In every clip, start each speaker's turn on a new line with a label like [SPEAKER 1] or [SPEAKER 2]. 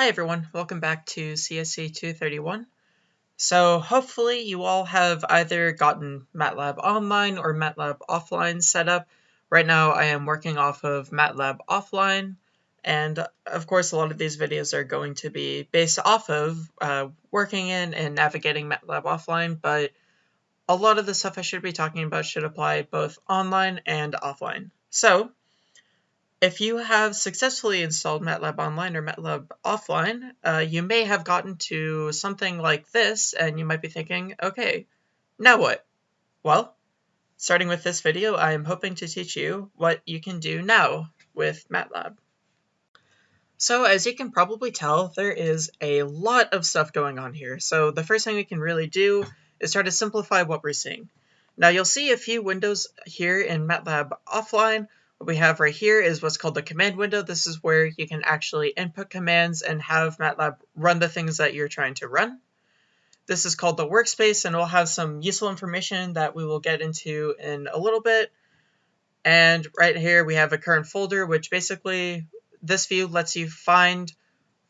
[SPEAKER 1] Hi everyone, welcome back to CSC 231. So hopefully you all have either gotten MATLAB Online or MATLAB Offline set up. Right now I am working off of MATLAB Offline, and of course a lot of these videos are going to be based off of uh, working in and navigating MATLAB Offline, but a lot of the stuff I should be talking about should apply both online and offline. So if you have successfully installed MATLAB Online or MATLAB Offline, uh, you may have gotten to something like this, and you might be thinking, okay, now what? Well, starting with this video, I am hoping to teach you what you can do now with MATLAB. So as you can probably tell, there is a lot of stuff going on here. So the first thing we can really do is try to simplify what we're seeing. Now you'll see a few windows here in MATLAB Offline what we have right here is what's called the command window. This is where you can actually input commands and have MATLAB run the things that you're trying to run. This is called the workspace and we'll have some useful information that we will get into in a little bit. And right here we have a current folder, which basically this view lets you find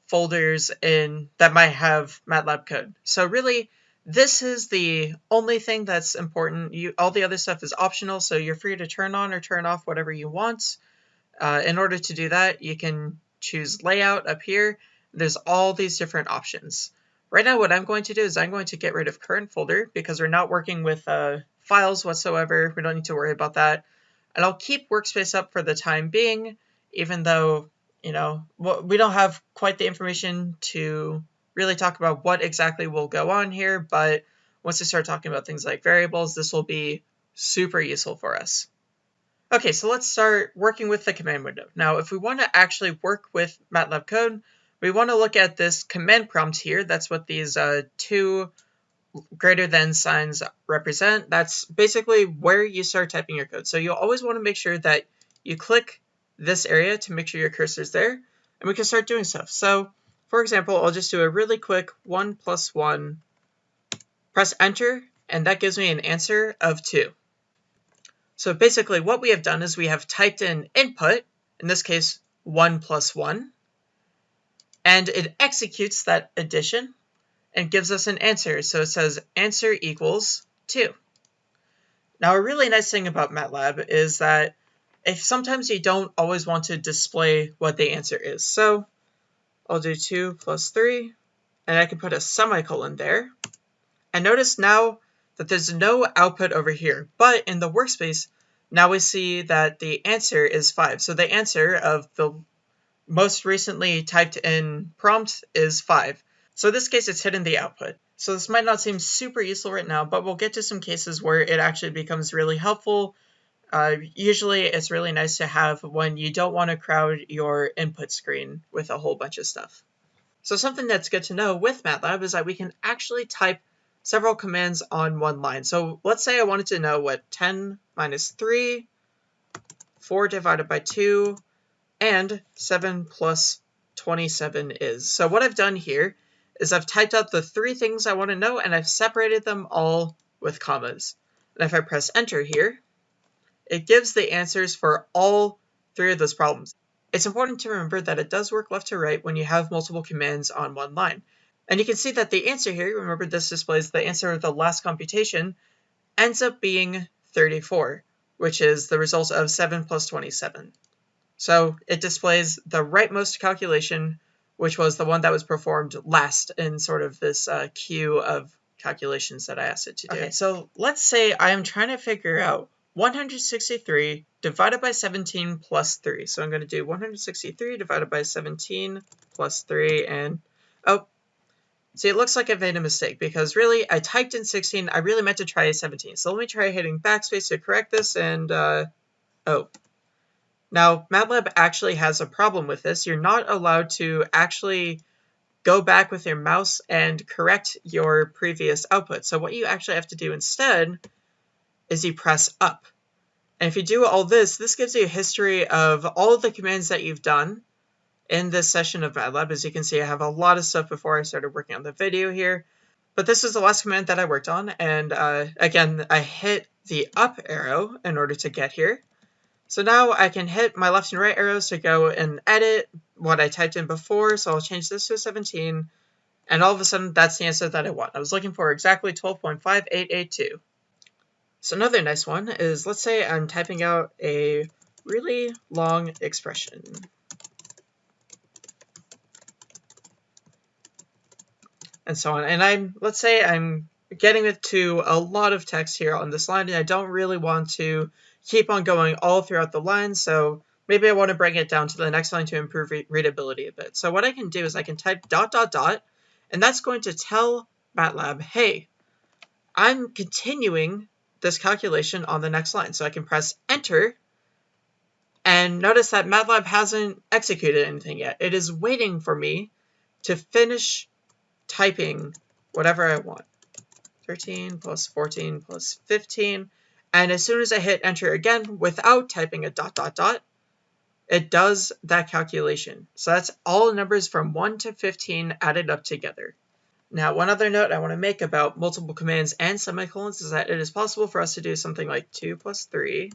[SPEAKER 1] folders in that might have MATLAB code. So really this is the only thing that's important. You All the other stuff is optional, so you're free to turn on or turn off whatever you want. Uh, in order to do that, you can choose layout up here. There's all these different options. Right now, what I'm going to do is I'm going to get rid of current folder because we're not working with uh, files whatsoever. We don't need to worry about that. And I'll keep workspace up for the time being, even though, you know, we don't have quite the information to really talk about what exactly will go on here, but once we start talking about things like variables, this will be super useful for us. Okay, so let's start working with the command window. Now, if we want to actually work with MATLAB code, we want to look at this command prompt here. That's what these uh, two greater than signs represent. That's basically where you start typing your code. So you'll always want to make sure that you click this area to make sure your cursor is there, and we can start doing stuff. So for example, I'll just do a really quick 1 plus 1, press enter, and that gives me an answer of 2. So basically what we have done is we have typed in input, in this case 1 plus 1, and it executes that addition and gives us an answer. So it says answer equals 2. Now a really nice thing about MATLAB is that if sometimes you don't always want to display what the answer is. So I'll do 2 plus 3, and I can put a semicolon there. And notice now that there's no output over here, but in the workspace, now we see that the answer is 5. So the answer of the most recently typed in prompt is 5. So in this case, it's hidden the output. So this might not seem super useful right now, but we'll get to some cases where it actually becomes really helpful uh, usually it's really nice to have when you don't want to crowd your input screen with a whole bunch of stuff. So something that's good to know with MATLAB is that we can actually type several commands on one line. So let's say I wanted to know what 10 minus 3, 4 divided by 2, and 7 plus 27 is. So what I've done here is I've typed out the three things I want to know and I've separated them all with commas. And if I press enter here, it gives the answers for all three of those problems. It's important to remember that it does work left to right when you have multiple commands on one line. And you can see that the answer here, remember this displays the answer of the last computation, ends up being 34, which is the result of 7 plus 27. So it displays the rightmost calculation, which was the one that was performed last in sort of this uh, queue of calculations that I asked it to do. Okay, so let's say I am trying to figure out 163 divided by 17 plus 3. So I'm going to do 163 divided by 17 plus 3 and, oh, see it looks like I made a mistake because really I typed in 16, I really meant to try 17. So let me try hitting backspace to correct this and, uh, oh. Now MATLAB actually has a problem with this. You're not allowed to actually go back with your mouse and correct your previous output. So what you actually have to do instead is you press up. And if you do all this, this gives you a history of all of the commands that you've done in this session of MATLAB. As you can see, I have a lot of stuff before I started working on the video here. But this is the last command that I worked on. And uh, again, I hit the up arrow in order to get here. So now I can hit my left and right arrows to go and edit, what I typed in before, so I'll change this to 17, and all of a sudden that's the answer that I want. I was looking for exactly 12.5882. So another nice one is, let's say I'm typing out a really long expression. And so on. And I'm, let's say I'm getting it to a lot of text here on this line, and I don't really want to keep on going all throughout the line, so maybe I want to bring it down to the next line to improve re readability a bit. So what I can do is I can type dot dot dot, and that's going to tell MATLAB, hey, I'm continuing this calculation on the next line. So I can press enter, and notice that MATLAB hasn't executed anything yet. It is waiting for me to finish typing whatever I want. 13 plus 14 plus 15. And as soon as I hit enter again without typing a dot dot dot, it does that calculation. So that's all numbers from 1 to 15 added up together. Now, one other note I want to make about multiple commands and semicolons is that it is possible for us to do something like 2 plus 3,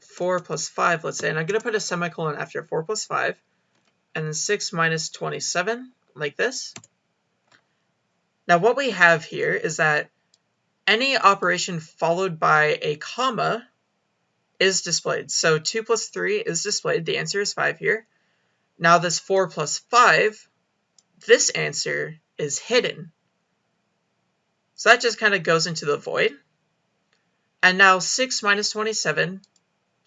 [SPEAKER 1] 4 plus 5, let's say, and I'm going to put a semicolon after 4 plus 5, and then 6 minus 27, like this. Now what we have here is that any operation followed by a comma is displayed. So 2 plus 3 is displayed. The answer is 5 here. Now this 4 plus 5, this answer is hidden. So that just kind of goes into the void. And now 6 minus 27,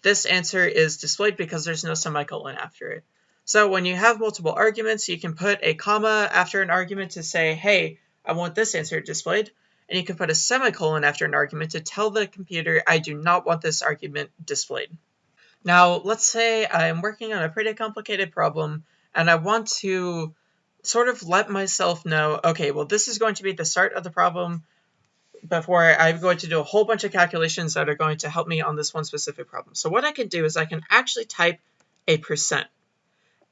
[SPEAKER 1] this answer is displayed because there's no semicolon after it. So when you have multiple arguments, you can put a comma after an argument to say, hey, I want this answer displayed. And you can put a semicolon after an argument to tell the computer I do not want this argument displayed. Now, let's say I'm working on a pretty complicated problem and I want to sort of let myself know, okay, well, this is going to be the start of the problem before I'm going to do a whole bunch of calculations that are going to help me on this one specific problem. So what I can do is I can actually type a percent.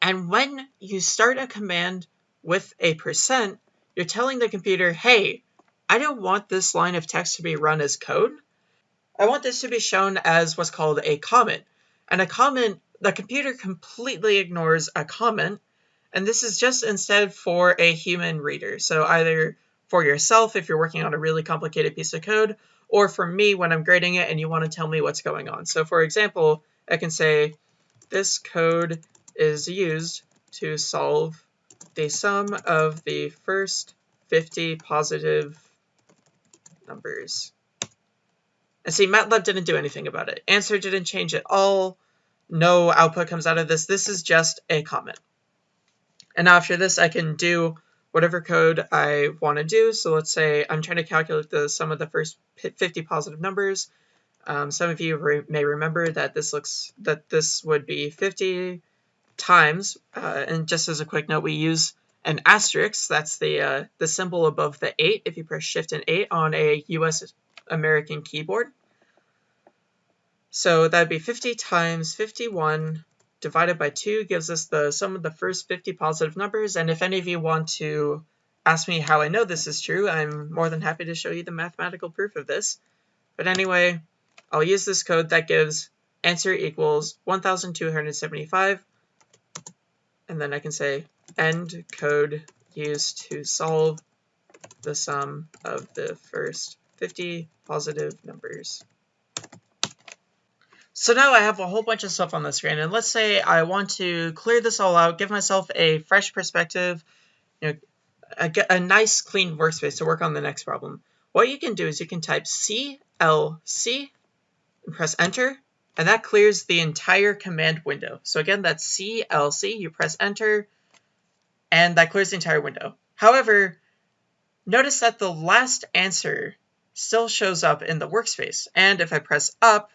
[SPEAKER 1] And when you start a command with a percent, you're telling the computer, hey, I don't want this line of text to be run as code. I want this to be shown as what's called a comment. And a comment, the computer completely ignores a comment, and this is just instead for a human reader. So either for yourself if you're working on a really complicated piece of code, or for me when I'm grading it and you want to tell me what's going on. So for example, I can say, this code is used to solve the sum of the first 50 positive numbers. And see, MATLAB didn't do anything about it. Answer didn't change at all. No output comes out of this. This is just a comment. And after this, I can do whatever code I want to do. So let's say I'm trying to calculate the sum of the first 50 positive numbers. Um, some of you re may remember that this looks that this would be 50 times, uh, and just as a quick note, we use an asterisk, that's the, uh, the symbol above the 8 if you press Shift and 8 on a US American keyboard. So that'd be 50 times 51 divided by 2 gives us the sum of the first 50 positive numbers, and if any of you want to ask me how I know this is true, I'm more than happy to show you the mathematical proof of this. But anyway, I'll use this code that gives answer equals 1275 and then I can say end code used to solve the sum of the first 50 positive numbers. So now I have a whole bunch of stuff on the screen, and let's say I want to clear this all out, give myself a fresh perspective, you know, a, a nice clean workspace to work on the next problem. What you can do is you can type CLC and press enter, and that clears the entire command window. So again, that's CLC, you press enter, and that clears the entire window. However, notice that the last answer still shows up in the workspace, and if I press up,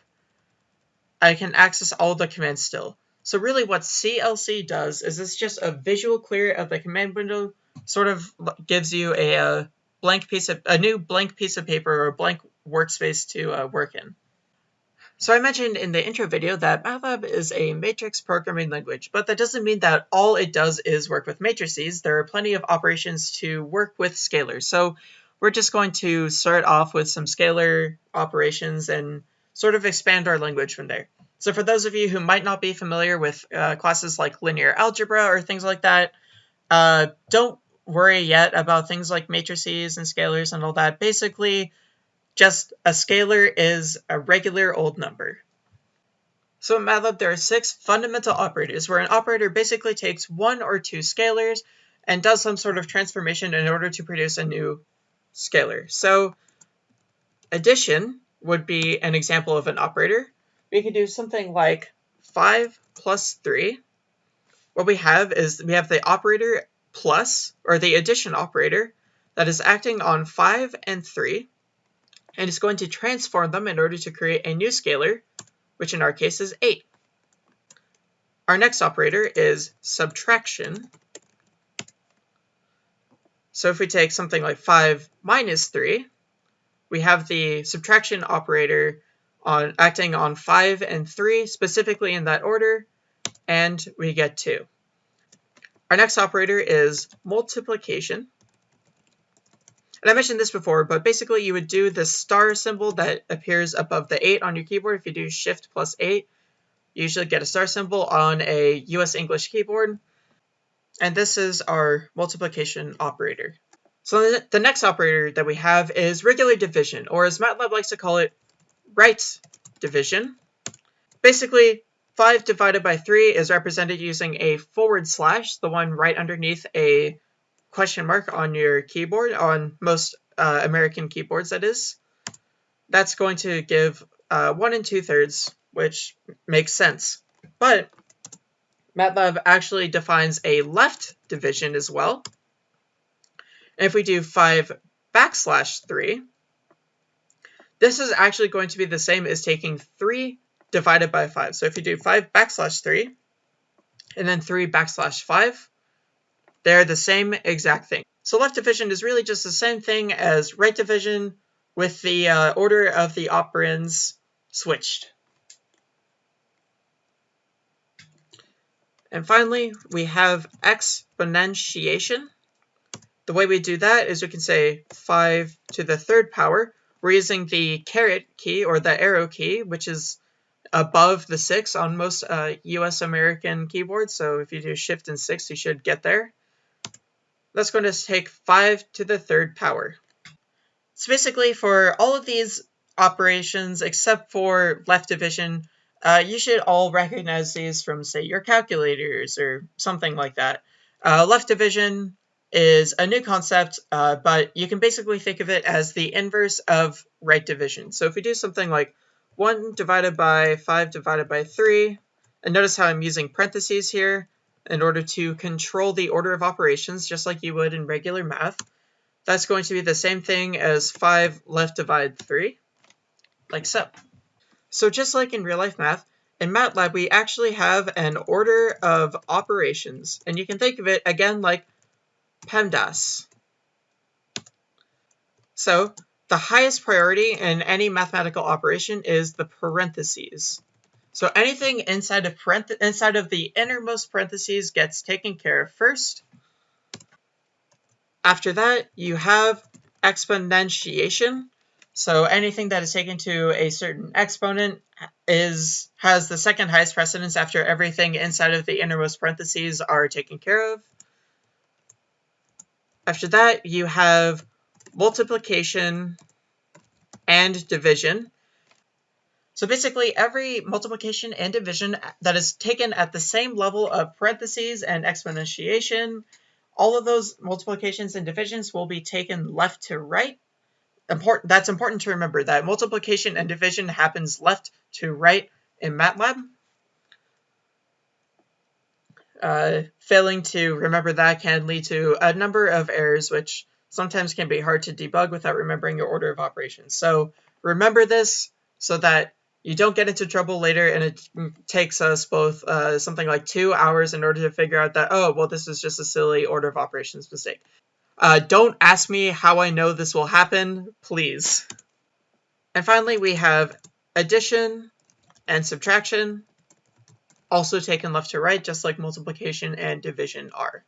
[SPEAKER 1] I can access all the commands still. So really what CLC does is it's just a visual clear of the command window, sort of gives you a, a blank piece of a new blank piece of paper or a blank workspace to uh, work in. So I mentioned in the intro video that MATLAB is a matrix programming language, but that doesn't mean that all it does is work with matrices. There are plenty of operations to work with scalars. So we're just going to start off with some scalar operations and sort of expand our language from there. So for those of you who might not be familiar with uh, classes like linear algebra or things like that, uh, don't worry yet about things like matrices and scalars and all that. Basically, just a scalar is a regular old number. So in MATLAB, there are six fundamental operators, where an operator basically takes one or two scalars and does some sort of transformation in order to produce a new scalar. So addition would be an example of an operator. We could do something like 5 plus 3. What we have is we have the operator plus, or the addition operator, that is acting on 5 and 3, and is going to transform them in order to create a new scalar which in our case is 8. Our next operator is subtraction. So if we take something like 5 minus 3, we have the subtraction operator on acting on 5 and 3, specifically in that order, and we get 2. Our next operator is multiplication. And I mentioned this before, but basically you would do the star symbol that appears above the 8 on your keyboard. If you do Shift plus 8, you usually get a star symbol on a US English keyboard. And this is our multiplication operator. So the next operator that we have is regular division, or as MATLAB likes to call it, right division. Basically, 5 divided by 3 is represented using a forward slash, the one right underneath a question mark on your keyboard, on most uh, American keyboards that is, that's going to give uh, 1 and 2 thirds, which makes sense. But MATLAB actually defines a left division as well. And if we do 5 backslash 3, this is actually going to be the same as taking 3 divided by 5. So if you do 5 backslash 3, and then 3 backslash 5, they're the same exact thing. So left division is really just the same thing as right division with the uh, order of the operands switched. And finally, we have exponentiation. The way we do that is we can say 5 to the third power. We're using the caret key or the arrow key, which is above the 6 on most uh, US American keyboards. So if you do shift and 6, you should get there that's going to take 5 to the third power. So basically for all of these operations except for left division, uh, you should all recognize these from say your calculators or something like that. Uh, left division is a new concept, uh, but you can basically think of it as the inverse of right division. So if we do something like 1 divided by 5 divided by 3, and notice how I'm using parentheses here, in order to control the order of operations, just like you would in regular math. That's going to be the same thing as 5 left divide 3, like so. So just like in real life math, in MATLAB we actually have an order of operations, and you can think of it again like PEMDAS. So the highest priority in any mathematical operation is the parentheses. So anything inside of inside of the innermost parentheses gets taken care of first. After that, you have exponentiation. So anything that is taken to a certain exponent is has the second highest precedence after everything inside of the innermost parentheses are taken care of. After that, you have multiplication and division. So basically every multiplication and division that is taken at the same level of parentheses and exponentiation, all of those multiplications and divisions will be taken left to right. Important, that's important to remember that multiplication and division happens left to right in MATLAB. Uh, failing to remember that can lead to a number of errors, which sometimes can be hard to debug without remembering your order of operations. So remember this so that you don't get into trouble later and it takes us both uh, something like two hours in order to figure out that, oh, well, this is just a silly order of operations mistake. Uh, don't ask me how I know this will happen, please. And finally, we have addition and subtraction, also taken left to right, just like multiplication and division are.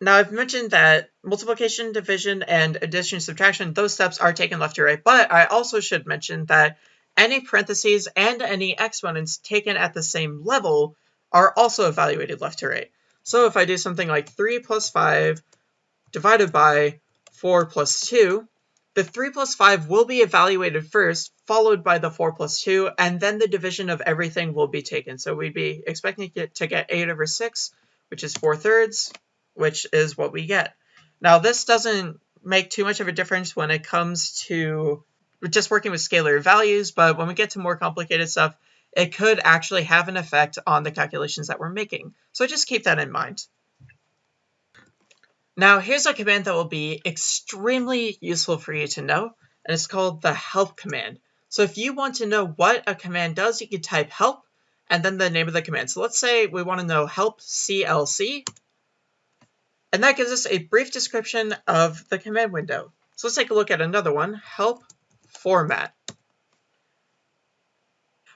[SPEAKER 1] Now, I've mentioned that multiplication, division, and addition, subtraction, those steps are taken left to right, but I also should mention that any parentheses and any exponents taken at the same level are also evaluated left to right. So if I do something like 3 plus 5 divided by 4 plus 2, the 3 plus 5 will be evaluated first, followed by the 4 plus 2, and then the division of everything will be taken. So we'd be expecting to get 8 over 6, which is 4 thirds, which is what we get. Now this doesn't make too much of a difference when it comes to just working with scalar values, but when we get to more complicated stuff, it could actually have an effect on the calculations that we're making. So just keep that in mind. Now here's a command that will be extremely useful for you to know, and it's called the help command. So if you want to know what a command does, you can type help and then the name of the command. So let's say we want to know help CLC, and that gives us a brief description of the command window. So let's take a look at another one, help format.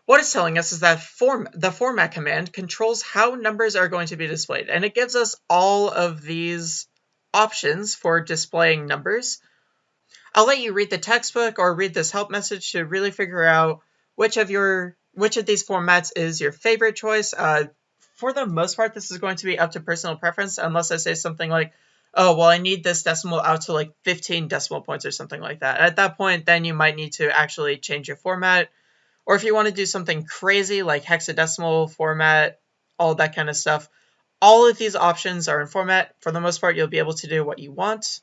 [SPEAKER 1] What it's telling us is that form, the format command controls how numbers are going to be displayed, and it gives us all of these options for displaying numbers. I'll let you read the textbook or read this help message to really figure out which of your which of these formats is your favorite choice. Uh, for the most part, this is going to be up to personal preference, unless I say something like, oh, well, I need this decimal out to like 15 decimal points or something like that. At that point, then you might need to actually change your format. Or if you want to do something crazy like hexadecimal format, all that kind of stuff, all of these options are in format. For the most part, you'll be able to do what you want.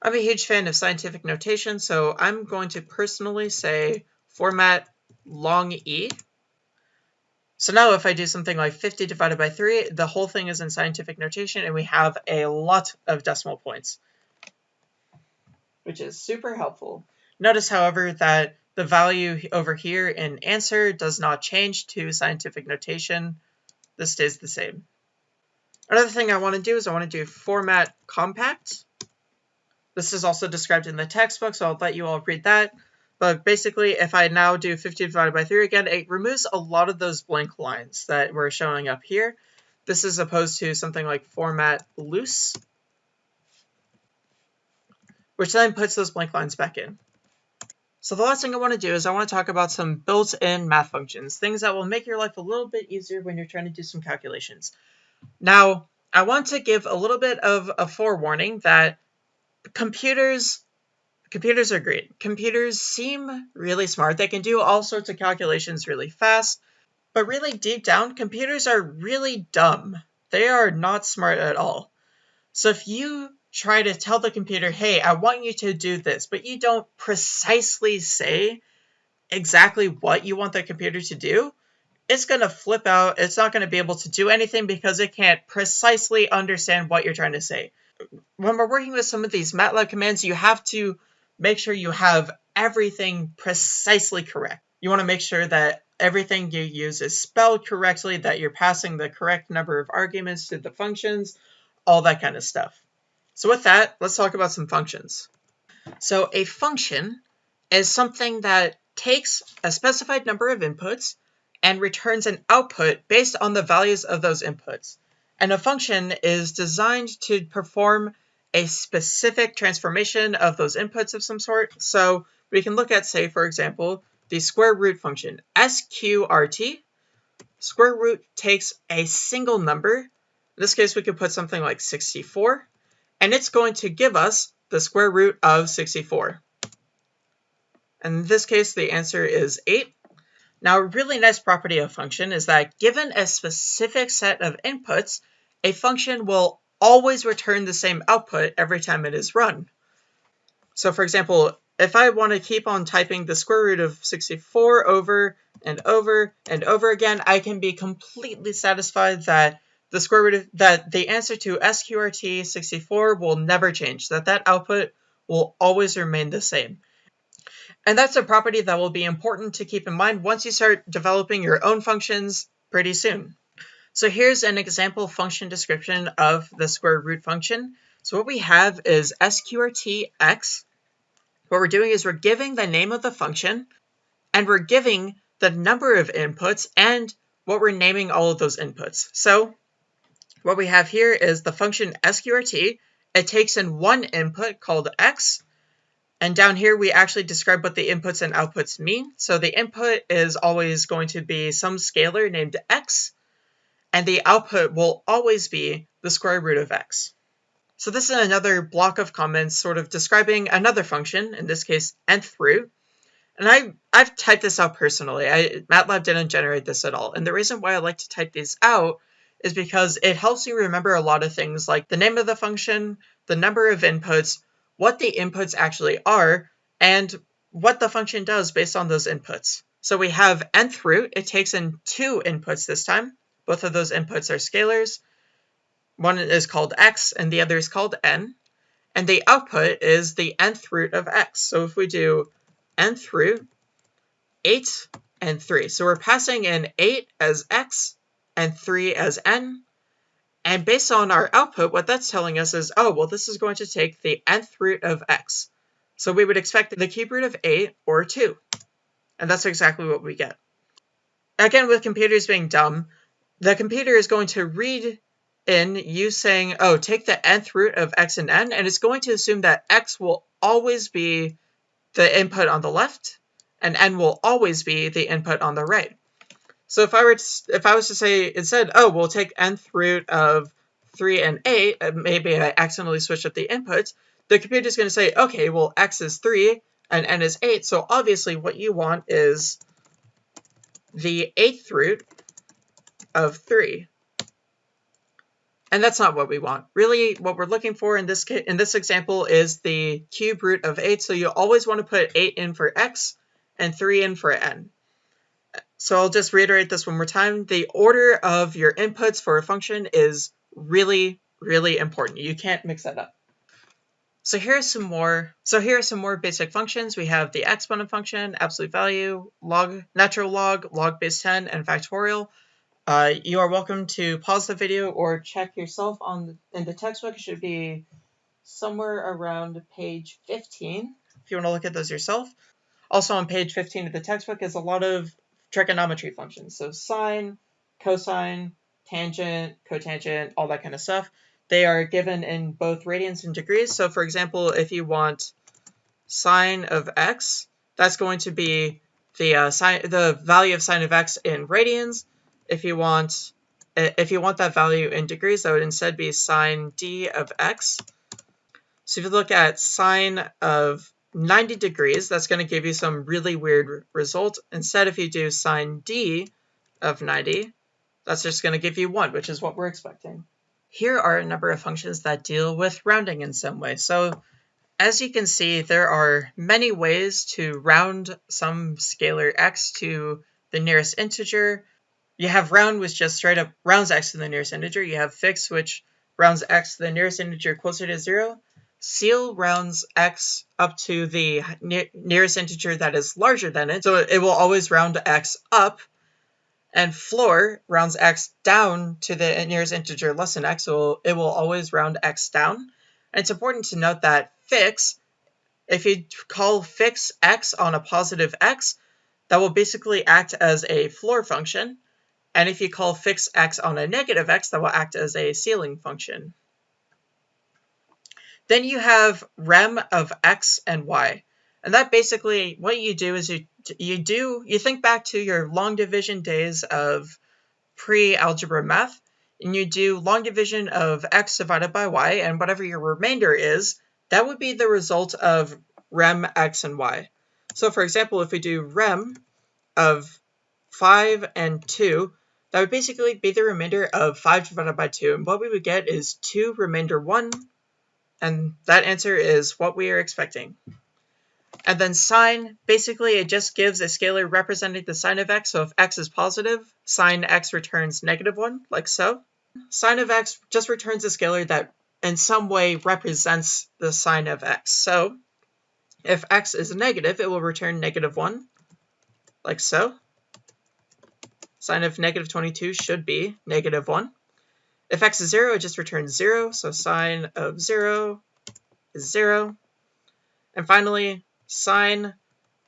[SPEAKER 1] I'm a huge fan of scientific notation, so I'm going to personally say format long E so now if I do something like 50 divided by 3, the whole thing is in scientific notation and we have a lot of decimal points, which is super helpful. Notice, however, that the value over here in answer does not change to scientific notation. This stays the same. Another thing I want to do is I want to do format compact. This is also described in the textbook, so I'll let you all read that. But basically, if I now do 50 divided by 3 again, it removes a lot of those blank lines that were showing up here. This is opposed to something like format loose, which then puts those blank lines back in. So the last thing I want to do is I want to talk about some built-in math functions, things that will make your life a little bit easier when you're trying to do some calculations. Now, I want to give a little bit of a forewarning that computers computers are great. Computers seem really smart. They can do all sorts of calculations really fast, but really deep down, computers are really dumb. They are not smart at all. So if you try to tell the computer, hey, I want you to do this, but you don't precisely say exactly what you want the computer to do, it's going to flip out. It's not going to be able to do anything because it can't precisely understand what you're trying to say. When we're working with some of these MATLAB commands, you have to make sure you have everything precisely correct. You want to make sure that everything you use is spelled correctly, that you're passing the correct number of arguments to the functions, all that kind of stuff. So with that, let's talk about some functions. So a function is something that takes a specified number of inputs and returns an output based on the values of those inputs. And a function is designed to perform a specific transformation of those inputs of some sort. So we can look at, say, for example, the square root function, sqrt. Square root takes a single number. In this case, we could put something like 64, and it's going to give us the square root of 64. In this case, the answer is 8. Now, a really nice property of function is that given a specific set of inputs, a function will always return the same output every time it is run. So for example, if I want to keep on typing the square root of 64 over and over and over again, I can be completely satisfied that the square root of, that the answer to sqrt 64 will never change, that that output will always remain the same. And that's a property that will be important to keep in mind once you start developing your own functions pretty soon. So here's an example function description of the square root function. So what we have is sqrt(x). What we're doing is we're giving the name of the function, and we're giving the number of inputs and what we're naming all of those inputs. So what we have here is the function sqrt. It takes in one input called x, And down here, we actually describe what the inputs and outputs mean. So the input is always going to be some scalar named x, and the output will always be the square root of x. So this is another block of comments sort of describing another function, in this case, nth root. And I, I've typed this out personally. I, MATLAB didn't generate this at all. And the reason why I like to type these out is because it helps you remember a lot of things like the name of the function, the number of inputs, what the inputs actually are, and what the function does based on those inputs. So we have nth root. It takes in two inputs this time. Both of those inputs are scalars. One is called x and the other is called n. And the output is the nth root of x. So if we do nth root, 8 and 3. So we're passing in 8 as x and 3 as n. And based on our output, what that's telling us is, oh, well, this is going to take the nth root of x. So we would expect the cube root of 8 or 2. And that's exactly what we get. Again, with computers being dumb, the computer is going to read in you saying, oh, take the nth root of x and n, and it's going to assume that x will always be the input on the left, and n will always be the input on the right. So if I were to, if I was to say instead, oh, we'll take nth root of 3 and 8, uh, maybe I accidentally switched up the inputs, the computer is going to say, okay, well, x is 3 and n is 8, so obviously what you want is the 8th root of 3. And that's not what we want. Really, what we're looking for in this in this example is the cube root of 8, so you always want to put 8 in for x and 3 in for n. So I'll just reiterate this one more time. The order of your inputs for a function is really, really important. You can't mix that up. So here's some more. So here are some more basic functions. We have the exponent function, absolute value, log, natural log, log base 10, and factorial. Uh, you are welcome to pause the video or check yourself on in the textbook. It should be somewhere around page 15 if you want to look at those yourself. Also on page 15 of the textbook is a lot of trigonometry functions. So sine, cosine, tangent, cotangent, all that kind of stuff. They are given in both radians and degrees. So for example, if you want sine of x, that's going to be the uh, sine, the value of sine of x in radians. If you want if you want that value in degrees, that would instead be sine d of x. So if you look at sine of 90 degrees, that's going to give you some really weird result. Instead, if you do sine d of 90, that's just going to give you 1, which is what we're expecting. Here are a number of functions that deal with rounding in some way. So as you can see, there are many ways to round some scalar x to the nearest integer. You have round, which just straight up rounds x to the nearest integer. You have fix, which rounds x to the nearest integer closer to 0. Ceil rounds x up to the ne nearest integer that is larger than it, so it will always round x up. And floor rounds x down to the nearest integer less than x, so it will always round x down. And it's important to note that fix, if you call fix x on a positive x, that will basically act as a floor function. And if you call fix x on a negative x, that will act as a ceiling function. Then you have rem of x and y. And that basically, what you do is you, you do, you think back to your long division days of pre-algebra math, and you do long division of x divided by y, and whatever your remainder is, that would be the result of rem x and y. So for example, if we do rem of 5 and 2, that would basically be the remainder of 5 divided by 2, and what we would get is 2 remainder 1 and that answer is what we are expecting. And then sign, basically it just gives a scalar representing the sign of x. So if x is positive, sign x returns negative 1, like so. Sign of x just returns a scalar that in some way represents the sign of x. So if x is negative, it will return negative 1, like so. Sign of negative 22 should be negative 1. If x is 0, it just returns 0, so sign of 0 is 0. And finally, sign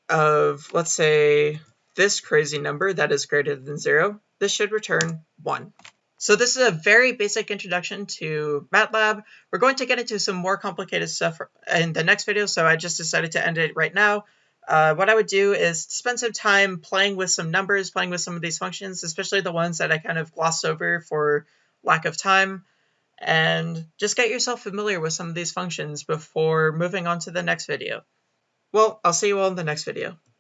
[SPEAKER 1] of, let's say, this crazy number that is greater than 0, this should return 1. So this is a very basic introduction to MATLAB. We're going to get into some more complicated stuff in the next video, so I just decided to end it right now. Uh, what I would do is spend some time playing with some numbers, playing with some of these functions, especially the ones that I kind of glossed over for lack of time, and just get yourself familiar with some of these functions before moving on to the next video. Well, I'll see you all in the next video.